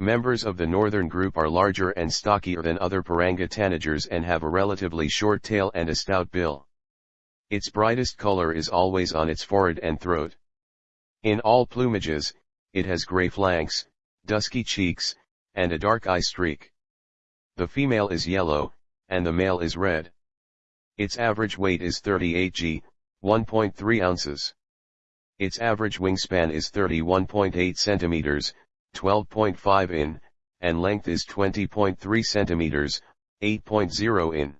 Members of the northern group are larger and stockier than other Piranga tanagers and have a relatively short tail and a stout bill. Its brightest color is always on its forehead and throat. In all plumages, it has gray flanks, dusky cheeks, and a dark eye streak. The female is yellow, and the male is red. Its average weight is 38 g, 1.3 ounces. Its average wingspan is 31.8 centimeters, 12.5 in, and length is 20.3 centimeters, 8.0 in.